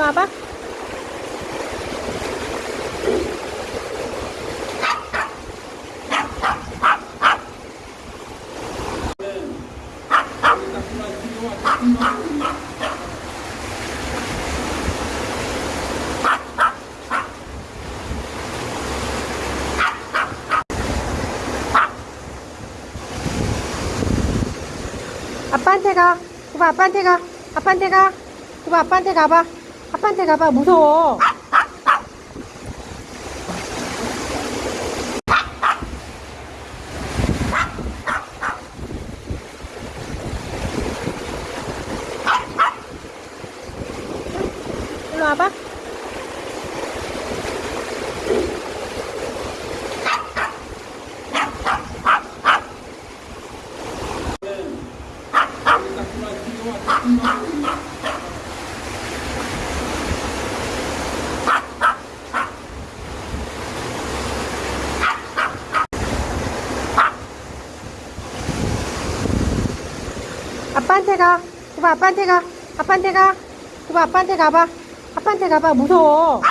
일로 와봐 아빠한테 가. 고바 아빠한테 가. 아빠한테 가. 고바 아빠한테 가봐. 아빠한테 가봐. 무서워. 일로 와봐. 아빠한테 가. 구봐, 아빠한테 가. 아빠한테 가. 구봐, 아빠한테 가봐. 아빠한테 가봐. 무서워.